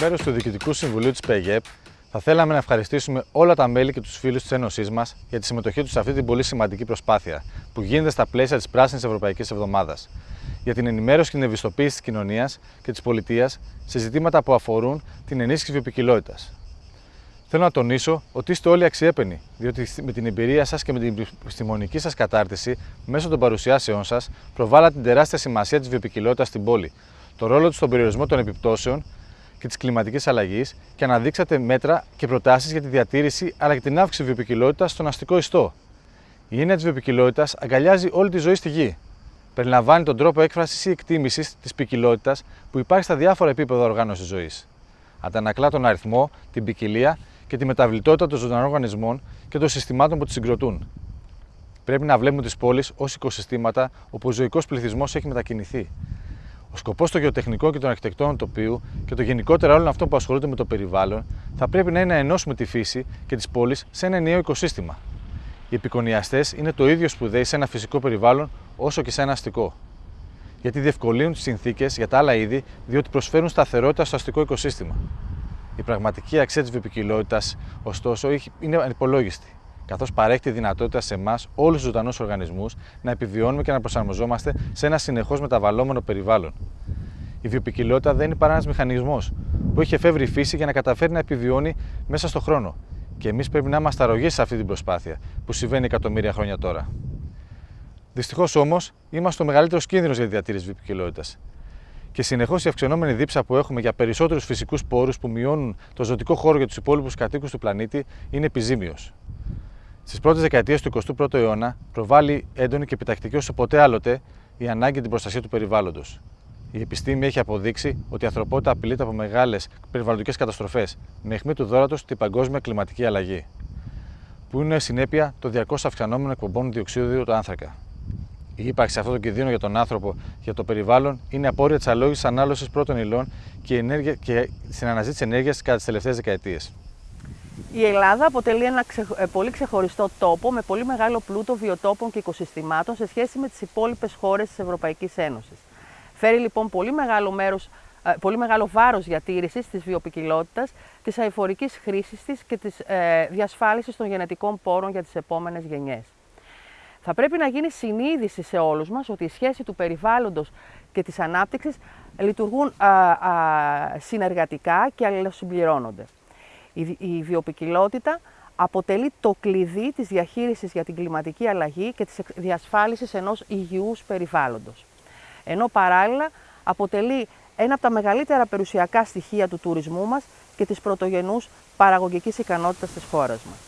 μέρου του Διοικητικού Συμβουλίου της ΠΕΓΕΠ, θα θέλαμε να ευχαριστήσουμε όλα τα μέλη και τους φίλους της Ένωσής μας για τη συμμετοχή τους σε αυτή την πολύ σημαντική προσπάθεια που γίνεται στα πλαίσια της Πράσινης Ευρωπαϊκής Εβδομάδας για την ενημέρωση και την ευαισθητοποίηση της κοινωνίας και της πολιτείας σε ζητήματα που αφορούν την ενίσχυση βιοπικιλότητας. Θέλω να τονίσω ότι είστε όλοι αξιέπαινοι, διότι με την εμπειρία σας και με την επιστημονική σας κατάρτιση, μέσω των παρουσιάσεών σας, προβάλλατε την τεράστια σημασία της βιοπικιλότητας στην πόλη, το ρόλο του στον περιορισμό των επιπτώσεων και της κλιματικής αλλαγής και αναδείξατε μέτρα και προτάσεις για τη διατήρηση αλλά και την αύξηση βιοπικιλότητας στον αστικό ιστό. Η έννοια της βιοπικιλότητας αγκαλιάζει όλη τη ζωή στη γη. Περιλαμβάνει τον τρόπο έκφρασης ή εκτίμησης της ποικιλότητας που υπάρχει στα διάφορα επίπεδα οργάνωσης ζωής. Αντανακλά τον αριθμό, την ποικιλία και τη μεταβλητότητα των ζωντανών οργανισμών και των συστημάτων που τις συγκροτούν. Πρέπει να βλέπουμε τις πόλεις ως οικοσυστήματα όπου ο ζωικός πληθυσμός έχει μετακινηθεί. Ο σκοπός των γεωτεχνικών και των αρχιτεκτών τοπίου και το γενικότερα όλων αυτών που ασχολούνται με το περιβάλλον θα πρέπει να είναι να ενώσουμε τη φύση και τις πόλεις σε ένα ενιαίο οικοσύστημα. Οι επικονιαστές είναι το ίδιο σπουδαίοι σε ένα φυσικό περιβάλλον όσο και σε ένα αστικό. Γιατί διευκολύνουν τις συνθήκες για τα άλλα είδη, διότι προσφέρουν σταθερότητα στο αστικό οικοσύστημα. Η πραγματική αξία της βιοπικιλότητας, ωστόσο, είναι ανυπολόγιστη, καθώς παρέχει τη δυνατότητα σε εμάς, όλους τους ζωντανούς οργανισμούς, να επιβιώνουμε και να προσαρμοζόμαστε σε ένα συνεχώς μεταβαλλόμενο περιβάλλον. Η βιοπικιλότητα δεν είναι παρά ένας μηχανισμός που έχει εφεύρει η φύση για να καταφέρει να επιβιώνει μέσα στον χρόνο. Και εμείς πρέπει να είμαστε αρρωγοί σε αυτή την προσπάθεια που συμβαίνει εκατομμύρια χρόνια τώρα. Δυστυχώς όμως, είμαστε ο μεγαλύτερος κίνδυνος για τη διατήρηση βιοπικιλότητας και συνεχώς η αυξανόμενη δίψα που έχουμε για περισσότερους φυσικούς πόρους που μειώνουν το ζωτικό χώρο για τους υπόλοιπους κατοίκους του πλανήτη είναι επιζήμιος. Στις πρώτες δεκαετίες του 21ου αιώνα προβάλλει έντονη και επιτακτική όσο ποτέ άλλοτε η ανάγκη την προστασία του περιβάλλοντος. Η επιστήμη έχει αποδείξει ότι η ανθρωπότητα απειλείται από μεγάλες περιβαλλοντικές καταστροφές, με αιχμή του δόρατος την παγκόσμια κλιματική αλλαγή, που είναι συνέπεια των 200 αυξανόμενων εκπομπών διοξείδιου του άνθρακα. Η ύπαρξη αυτών των κινδύνων για τον άνθρωπο και για το περιβάλλον είναι απόρρια της αλόγηση ανάλωσης πρώτων υλών και, ενέργεια, και στην αναζήτηση ενέργειας κατά τις τελευταίες δεκαετίες. Η Ελλάδα αποτελεί ένα ε, πολύ ξεχωριστό τόπο με πολύ μεγάλο πλούτο βιοτόπων και οικοσυστημάτων σε σχέση με τις υπόλοιπες χώρες της Ευρωπαϊκής Ένωσης. Φέρει λοιπόν πολύ μεγάλο, μέρος, ε, πολύ μεγάλο βάρος διατήρησης της βιοπικιλότητας, της αηφορικής χρήσης της και της ε, διασφάλισης των γενετικών πόρων για τις επόμενες γενιές. Θα πρέπει να γίνει συνείδηση σε όλους μας ότι η σχέση του περιβάλλοντος και της ανάπτυξης λειτουργούν συνεργατικά και αλληλοσυμπληρώνονται. Η, η βιοπικιλότητα αποτελεί το κλειδί της διαχείρισης για την κλιματική αλλαγή και της διασφάλισης ενός υγιούς περιβάλλοντος. Ενώ παράλληλα αποτελεί ένα από τα μεγαλύτερα περιουσιακά στοιχεία του τουρισμού μας και της πρωτογενούς παραγωγικής ικανότητας της χώρας μας.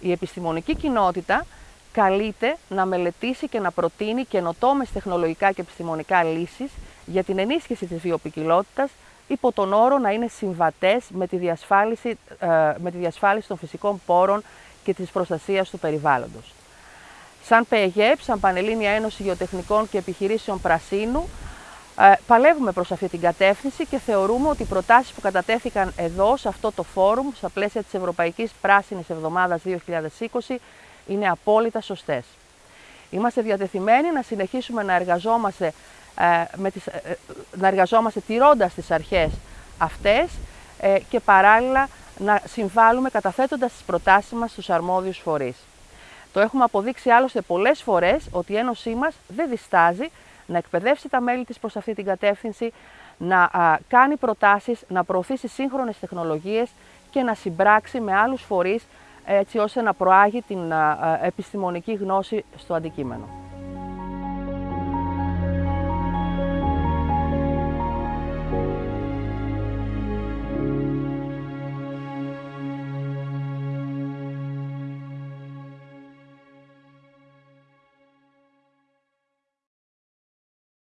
Η επιστημονική κοινότητα καλείται να μελετήσει και να προτείνει καινοτόμες τεχνολογικά και επιστημονικά λύσεις για την ενίσχυση της βιοπικιλότητας υπό τον όρο να είναι συμβατές με τη διασφάλιση, ε, με τη διασφάλιση των φυσικών πόρων και της προστασίας του περιβάλλοντος. Σαν ΠΕΓΕΠ, σαν Πανελλήνια Ένωση Γεωτεχνικών και Επιχειρήσεων Πρασίνου, ε, παλεύουμε προς αυτή την κατεύθυνση και θεωρούμε ότι οι προτάσεις που κατατέθηκαν εδώ, σε αυτό το φόρουμ, στα πλαίσια της Ευρωπαϊκής Πράσινης Εβδομάδας 2020, είναι απόλυτα σωστές. Είμαστε διατεθειμένοι να συνεχίσουμε να εργαζόμαστε, ε, με τις, ε, ε, να εργαζόμαστε τηρώντας τις αρχές αυτές και παράλληλα να συμβάλλουμε καταθέτοντας τις προτάσεις μας στους αρμόδιους φορείς. Το έχουμε αποδείξει άλλωστε πολλές φορές ότι η Ένωσή μας δεν διστάζει να εκπαιδεύσει τα μέλη της προς αυτή την κατεύθυνση, να κάνει προτάσεις, να προωθήσει σύγχρονες τεχνολογίες και να συμπράξει με άλλους φορείς έτσι ώστε να προάγει την επιστημονική γνώση στο αντικείμενο.